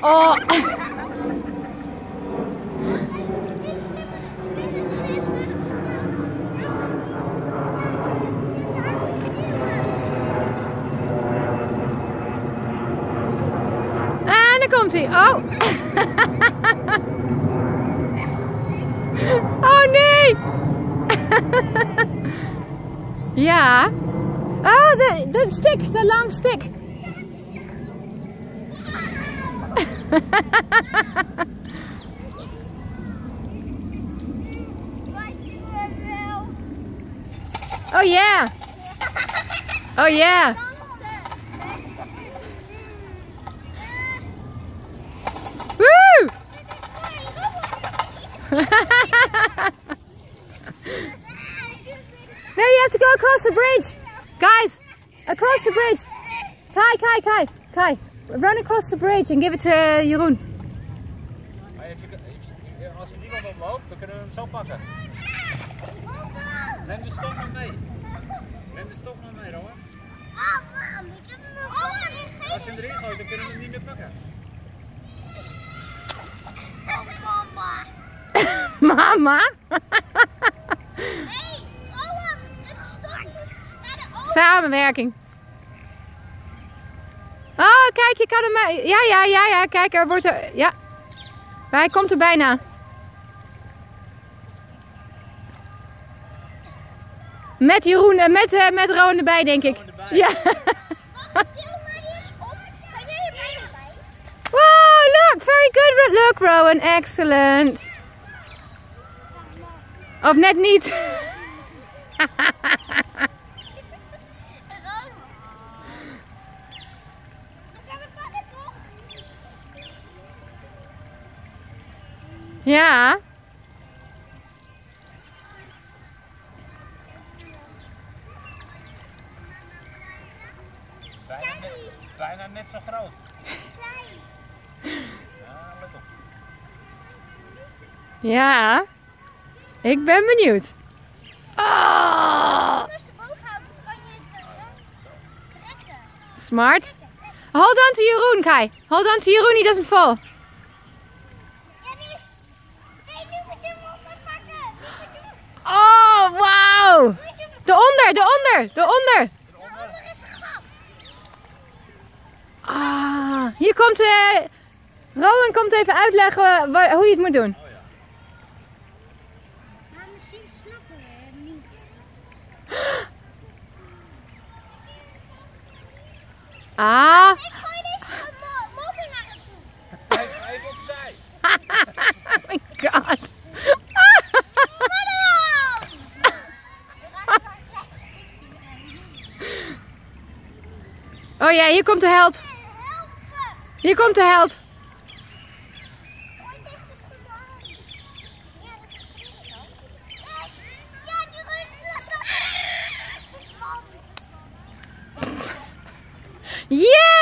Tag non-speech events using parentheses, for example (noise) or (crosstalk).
Oh. En dan komt hij. Oh. Oh nee. Ja. Oh, de, stick, de lang stick. (laughs) Oh yeah. Oh yeah. Woo! (laughs) No, you have to go across the bridge. Guys, across the bridge. Kai, Kai, Kai, Kai. Run across the bridge and give it to Jeroen. Maar als je- als je- Als er niemand omloopt, dan kunnen we hem zo pakken. Neem de stok maar mee. Neem de stok maar mee, Rowan. Als je hem erin gooit, dan kunnen we hem niet meer pakken. (laughs) Mama. Samenwerking. Kijk, je kan hem... eh, Ja, ja, ja, ja. Kijk, er wordt er... Ja. Hij komt er bijna. Met Jeroen en met, eh, met Rowan erbij, denk ik. Erbij. Ja. Wow, look. Very good. Look, Rowan. Excellent. Of net niet. (laughs) Ja. Bijna net, bijna net zo groot. Ja, let op. Ja. Ik ben benieuwd. Oh, smart. Hold on to Jeroen, Kai. Hold on to Jeroen, he doesn't fall. Oh, wow. De onder, de onder, de onder. Ah, hier komt... eh Rowan komt even uitleggen hoe je het moet doen. Oh ja. Maar misschien snappen we het niet. Ah, Oh ja, hier komt de held. Hier komt de held. Yeah!